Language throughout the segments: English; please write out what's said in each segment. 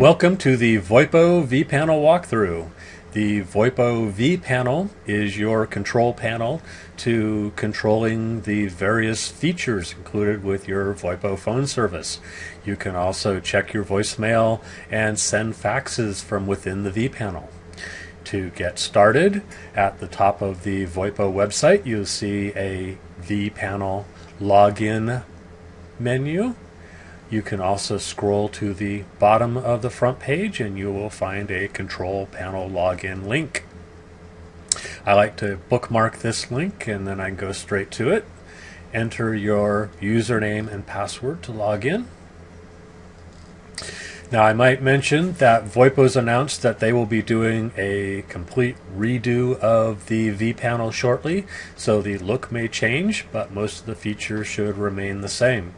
Welcome to the VoIPO vPanel walkthrough. The VoIPO V panel is your control panel to controlling the various features included with your VoIPO phone service. You can also check your voicemail and send faxes from within the V panel. To get started, at the top of the VoIPO website, you'll see a V panel login menu you can also scroll to the bottom of the front page and you will find a control panel login link. I like to bookmark this link and then I go straight to it. Enter your username and password to log in. Now I might mention that VoIPO's announced that they will be doing a complete redo of the vPanel shortly, so the look may change, but most of the features should remain the same.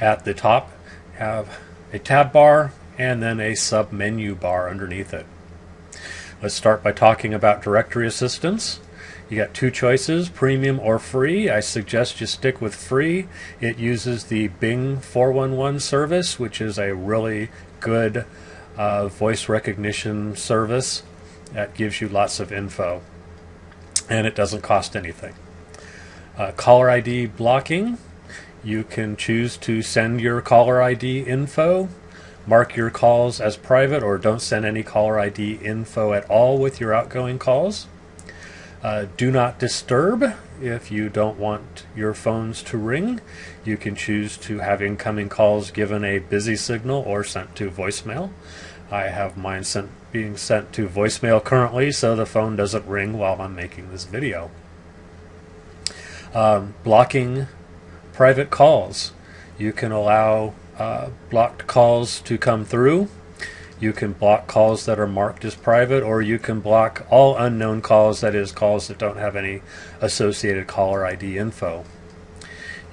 At the top, have a tab bar and then a sub menu bar underneath it. Let's start by talking about directory assistance. You got two choices, premium or free. I suggest you stick with free. It uses the Bing 411 service, which is a really good uh, voice recognition service that gives you lots of info. And it doesn't cost anything. Uh, caller ID blocking. You can choose to send your caller ID info, mark your calls as private, or don't send any caller ID info at all with your outgoing calls. Uh, do not disturb if you don't want your phones to ring. You can choose to have incoming calls given a busy signal or sent to voicemail. I have mine sent being sent to voicemail currently so the phone doesn't ring while I'm making this video. Um, blocking private calls. You can allow uh, blocked calls to come through. You can block calls that are marked as private, or you can block all unknown calls, that is, calls that don't have any associated caller ID info.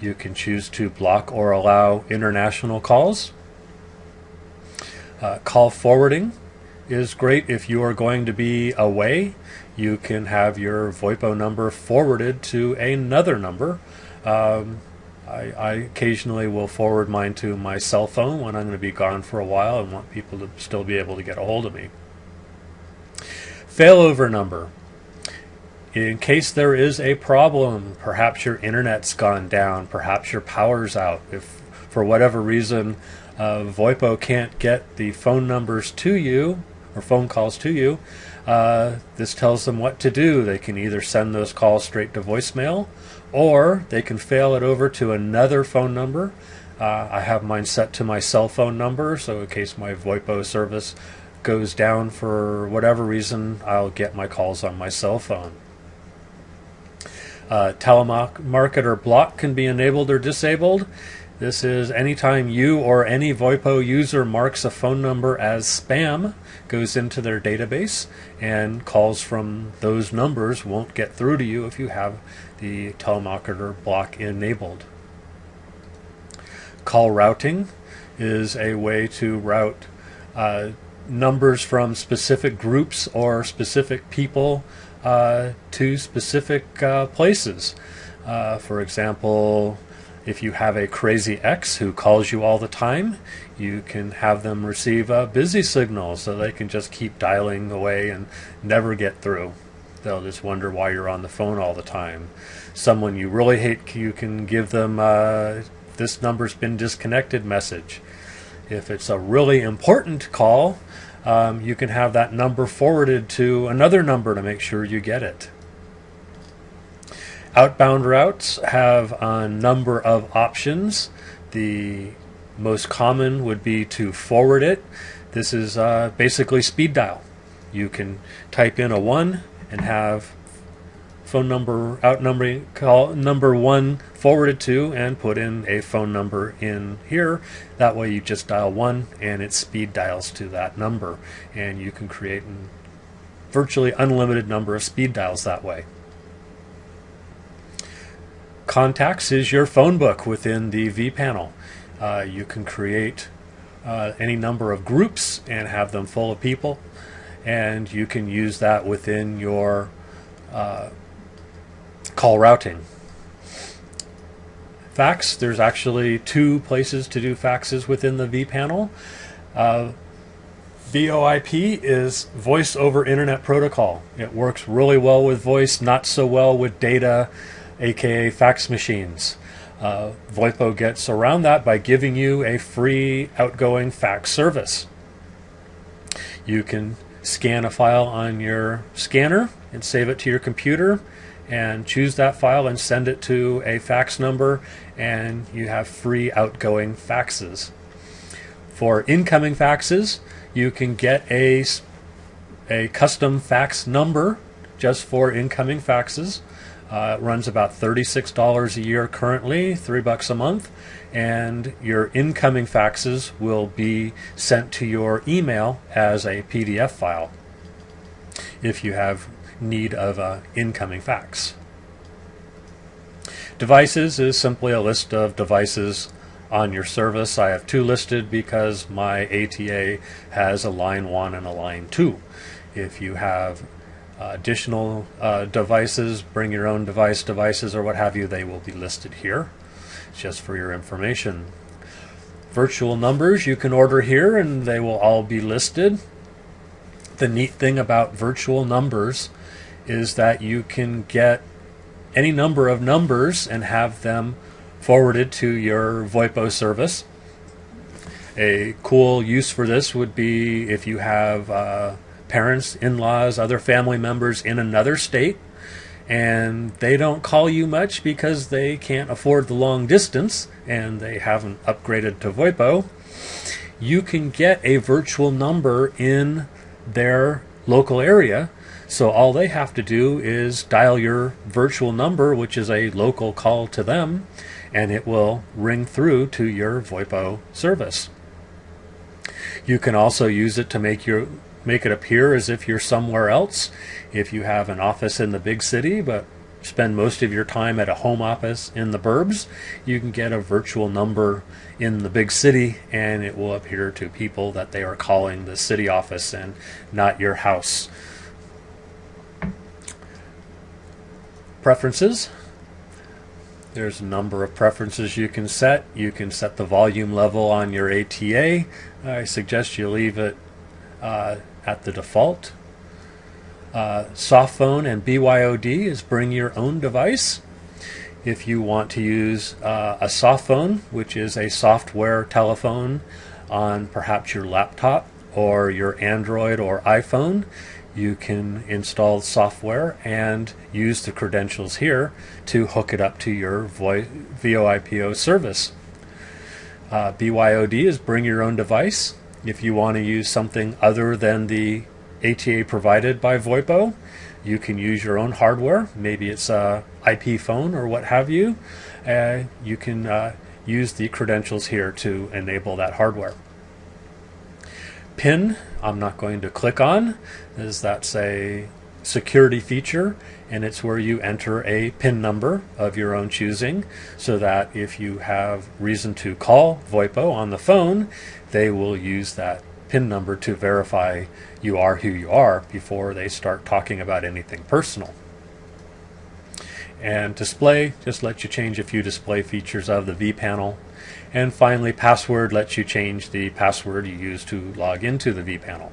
You can choose to block or allow international calls. Uh, call forwarding is great if you are going to be away. You can have your VoIPO number forwarded to another number. Um, I, I, occasionally will forward mine to my cell phone when I'm going to be gone for a while and want people to still be able to get a hold of me. Failover number. In case there is a problem, perhaps your internet's gone down, perhaps your power's out. If for whatever reason uh, VoIPO can't get the phone numbers to you or phone calls to you, uh, this tells them what to do. They can either send those calls straight to voicemail or they can fail it over to another phone number. Uh, I have mine set to my cell phone number, so in case my VoIPO service goes down for whatever reason, I'll get my calls on my cell phone. Uh, telemarketer block can be enabled or disabled. This is anytime you or any VoIPO user marks a phone number as spam, goes into their database, and calls from those numbers won't get through to you if you have the telemarketer block enabled. Call routing is a way to route uh, numbers from specific groups or specific people uh, to specific uh, places. Uh, for example, if you have a crazy ex who calls you all the time, you can have them receive a busy signal so they can just keep dialing away and never get through. They'll just wonder why you're on the phone all the time. Someone you really hate, you can give them uh, this number's been disconnected message. If it's a really important call, um, you can have that number forwarded to another number to make sure you get it. Outbound routes have a number of options. The most common would be to forward it. This is uh, basically speed dial. You can type in a 1 and have phone number out number call number 1 forwarded to and put in a phone number in here. That way you just dial 1 and it speed dials to that number and you can create a virtually unlimited number of speed dials that way. Contacts is your phone book within the vPanel. Uh, you can create uh, any number of groups and have them full of people. And you can use that within your uh, call routing. Fax, there's actually two places to do faxes within the vPanel. Uh, VoIP is voice over internet protocol. It works really well with voice, not so well with data, aka fax machines. Uh, VoIPO gets around that by giving you a free outgoing fax service. You can scan a file on your scanner and save it to your computer and choose that file and send it to a fax number and you have free outgoing faxes. For incoming faxes, you can get a, a custom fax number just for incoming faxes. Uh, it runs about $36 a year currently, three bucks a month, and your incoming faxes will be sent to your email as a PDF file if you have need of an incoming fax. Devices is simply a list of devices on your service. I have two listed because my ATA has a line 1 and a line 2. If you have additional uh, devices, bring your own device devices or what have you, they will be listed here. Just for your information. Virtual numbers you can order here and they will all be listed. The neat thing about virtual numbers is that you can get any number of numbers and have them forwarded to your VoIPO service. A cool use for this would be if you have uh, parents, in laws, other family members in another state, and they don't call you much because they can't afford the long distance and they haven't upgraded to VoIPO. You can get a virtual number in their local area so all they have to do is dial your virtual number, which is a local call to them, and it will ring through to your VoIPO service. You can also use it to make your make it appear as if you're somewhere else. If you have an office in the big city, but spend most of your time at a home office in the burbs, you can get a virtual number in the big city and it will appear to people that they are calling the city office and not your house. preferences. There's a number of preferences you can set. You can set the volume level on your ATA. I suggest you leave it uh, at the default. Uh, Softphone and BYOD is bring your own device. If you want to use uh, a Softphone, which is a software telephone on perhaps your laptop or your Android or iPhone, you can install software and use the credentials here to hook it up to your VoIPO service. Uh, BYOD is bring your own device. If you want to use something other than the ATA provided by VoIPO, you can use your own hardware. Maybe it's a IP phone or what have you. Uh, you can uh, use the credentials here to enable that hardware. PIN, I'm not going to click on, as that's a security feature and it's where you enter a PIN number of your own choosing so that if you have reason to call VoIPO on the phone, they will use that PIN number to verify you are who you are before they start talking about anything personal. And display just lets you change a few display features of the vPanel and finally, password lets you change the password you use to log into the vPanel.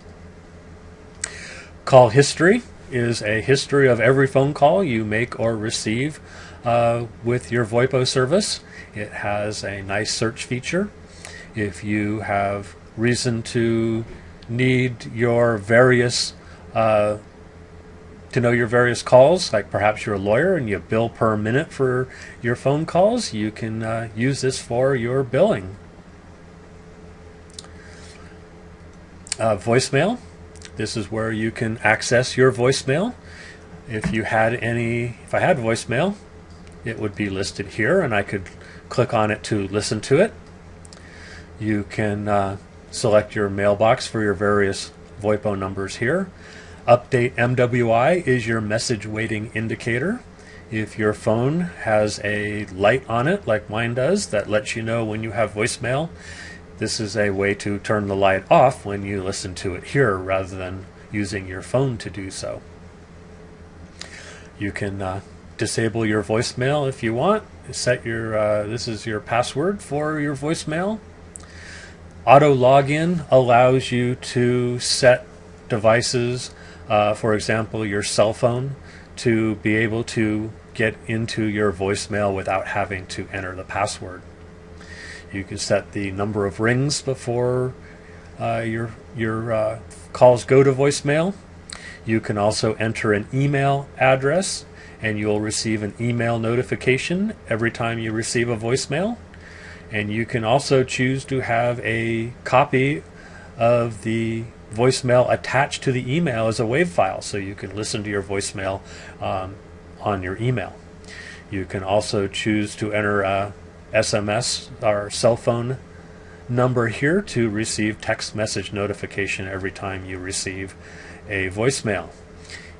Call history is a history of every phone call you make or receive uh, with your VoIPO service. It has a nice search feature. If you have reason to need your various uh, to know your various calls, like perhaps you're a lawyer and you bill per minute for your phone calls, you can uh, use this for your billing. Uh, voicemail. This is where you can access your voicemail. If you had any, if I had voicemail, it would be listed here and I could click on it to listen to it. You can uh, select your mailbox for your various VoIPO numbers here. Update MWI is your message waiting indicator. If your phone has a light on it, like mine does, that lets you know when you have voicemail, This is a way to turn the light off when you listen to it here rather than using your phone to do so. You can uh, disable your voicemail if you want. Set your uh, this is your password for your voicemail. Auto login allows you to set devices, uh, for example, your cell phone, to be able to get into your voicemail without having to enter the password. You can set the number of rings before uh, your your uh, calls go to voicemail. You can also enter an email address and you'll receive an email notification every time you receive a voicemail. And you can also choose to have a copy of the voicemail attached to the email as a WAV file so you can listen to your voicemail um, on your email. You can also choose to enter a SMS our cell phone number here to receive text message notification every time you receive a voicemail.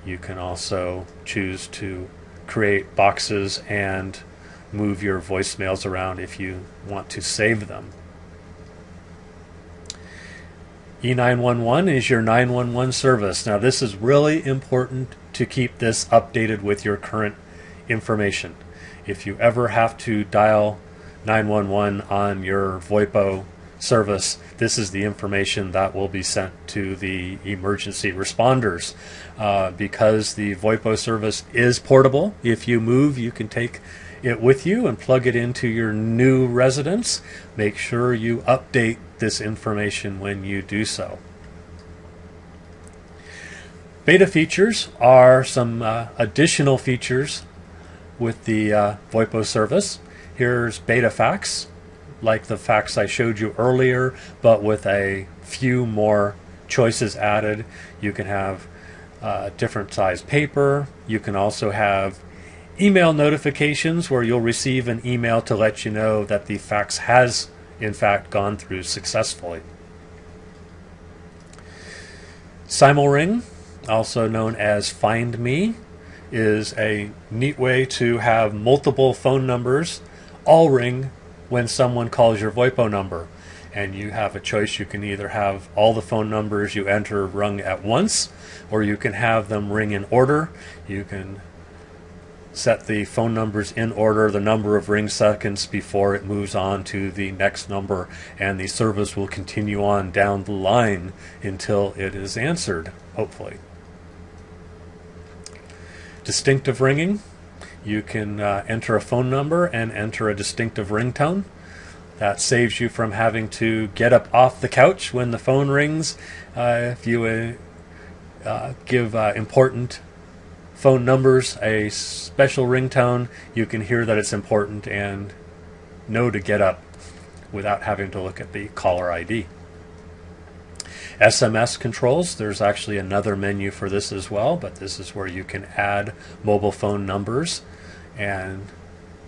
You can also choose to create boxes and move your voicemails around if you want to save them. E911 is your 911 service. Now, this is really important to keep this updated with your current information. If you ever have to dial 911 on your VoIPO service, this is the information that will be sent to the emergency responders. Uh, because the VoIPO service is portable, if you move, you can take it with you and plug it into your new residence. Make sure you update this information when you do so. Beta features are some uh, additional features with the uh, VoIPO service. Here's beta fax like the fax I showed you earlier, but with a few more choices added. You can have uh, different size paper. You can also have email notifications where you'll receive an email to let you know that the fax has in fact gone through successfully. Simulring, also known as Find Me, is a neat way to have multiple phone numbers all ring when someone calls your VoIPO number. And you have a choice. You can either have all the phone numbers you enter rung at once, or you can have them ring in order. You can set the phone numbers in order, the number of ring seconds before it moves on to the next number, and the service will continue on down the line until it is answered, hopefully. Distinctive ringing you can uh, enter a phone number and enter a distinctive ringtone. That saves you from having to get up off the couch when the phone rings. Uh, if you uh, uh give uh, important phone numbers a special ringtone, you can hear that it's important and know to get up without having to look at the caller ID. SMS controls, there's actually another menu for this as well, but this is where you can add mobile phone numbers and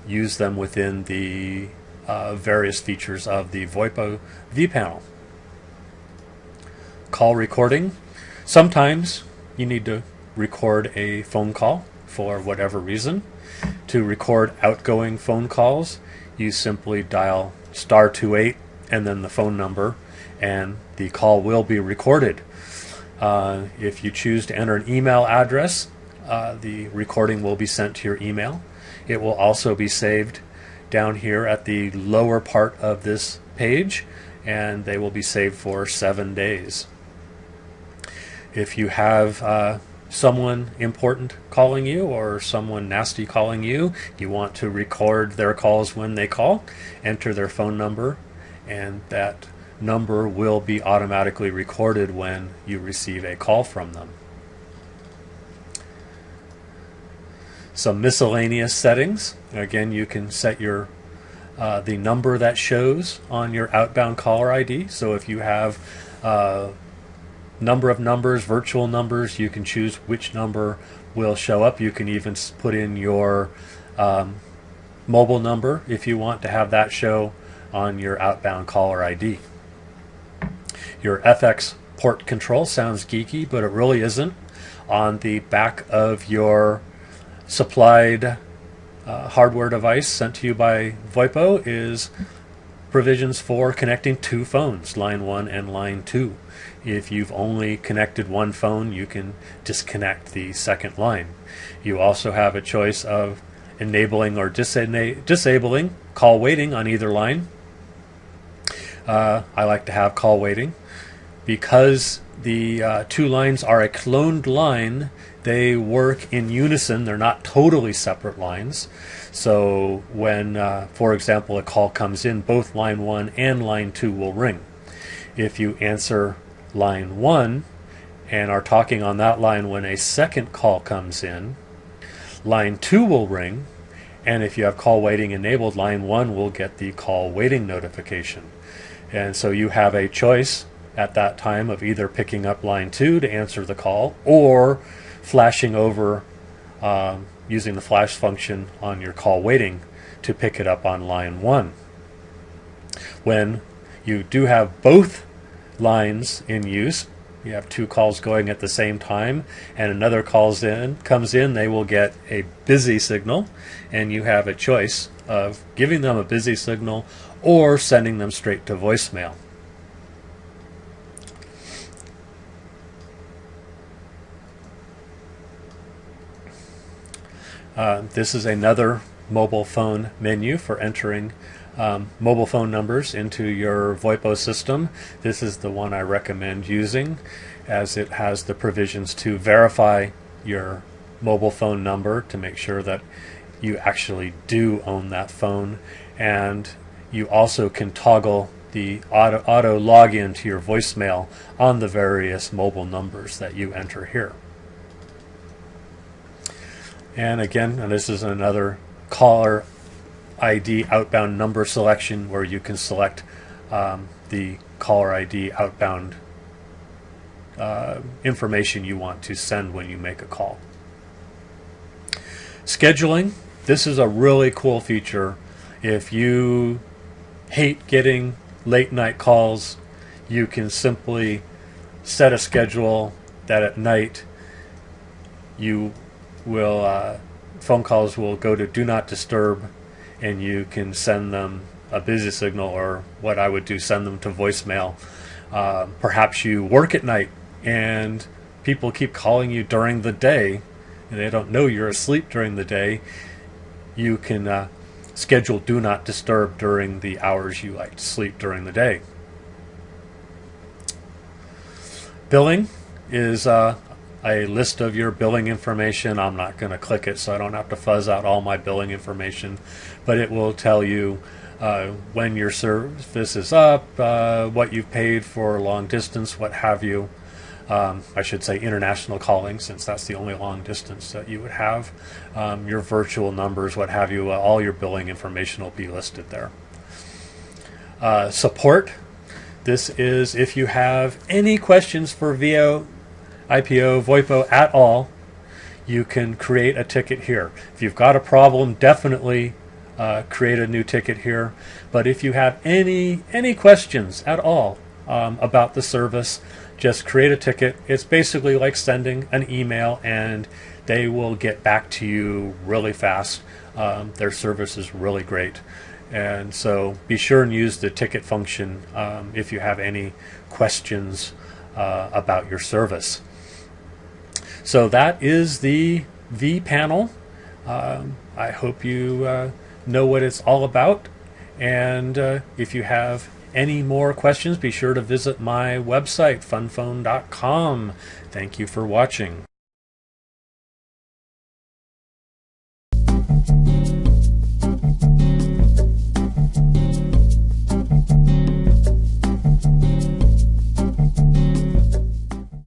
use them within the uh, various features of the VoIPO vPanel. Call recording. Sometimes you need to record a phone call for whatever reason. To record outgoing phone calls, you simply dial star 28 and then the phone number and the call will be recorded. Uh, if you choose to enter an email address, uh, the recording will be sent to your email. It will also be saved down here at the lower part of this page and they will be saved for seven days. If you have uh, someone important calling you or someone nasty calling you, you want to record their calls when they call, enter their phone number, and that number will be automatically recorded when you receive a call from them. Some miscellaneous settings. Again, you can set your uh, the number that shows on your outbound caller ID. So if you have uh, number of numbers, virtual numbers, you can choose which number will show up. You can even put in your um, mobile number if you want to have that show on your outbound caller ID. Your FX port control sounds geeky, but it really isn't. On the back of your supplied uh, hardware device sent to you by VoIPO is provisions for connecting two phones, line 1 and line 2. If you've only connected one phone, you can disconnect the second line. You also have a choice of enabling or disabling call waiting on either line. Uh, I like to have call waiting because the uh, two lines are a cloned line. They work in unison. They're not totally separate lines. So when, uh, for example, a call comes in, both line one and line two will ring. If you answer line one and are talking on that line when a second call comes in, line two will ring. And if you have call waiting enabled, line one will get the call waiting notification. And so you have a choice at that time of either picking up line two to answer the call or flashing over um, using the flash function on your call waiting to pick it up on line one. When you do have both lines in use, you have two calls going at the same time and another calls in comes in they will get a busy signal and you have a choice of giving them a busy signal or sending them straight to voicemail Uh, this is another mobile phone menu for entering um, mobile phone numbers into your VoIPO system. This is the one I recommend using as it has the provisions to verify your mobile phone number to make sure that you actually do own that phone and you also can toggle the auto, auto login to your voicemail on the various mobile numbers that you enter here. And again, and this is another caller ID outbound number selection where you can select um, the caller ID outbound uh, information you want to send when you make a call. Scheduling. This is a really cool feature. If you hate getting late night calls, you can simply set a schedule that at night you will uh, phone calls will go to do not disturb, and you can send them a busy signal or what I would do send them to voicemail. Uh, perhaps you work at night and people keep calling you during the day and they don't know you're asleep during the day. You can uh, schedule do not disturb during the hours you like to sleep during the day. Billing is uh, a list of your billing information. I'm not going to click it so I don't have to fuzz out all my billing information, but it will tell you uh, when your service is up, uh, what you've paid for long distance, what have you. Um, I should say international calling, since that's the only long distance that you would have. Um, your virtual numbers, what have you, uh, all your billing information will be listed there. Uh, support. This is if you have any questions for VO IPO, VoIPO at all, you can create a ticket here. If you've got a problem, definitely uh, create a new ticket here. But if you have any any questions at all um, about the service, just create a ticket. It's basically like sending an email, and they will get back to you really fast. Um, their service is really great. And so be sure and use the ticket function um, if you have any questions uh, about your service. So that is the vPanel. Um, I hope you uh, know what it's all about. And uh, if you have any more questions, be sure to visit my website, funphone.com. Thank you for watching.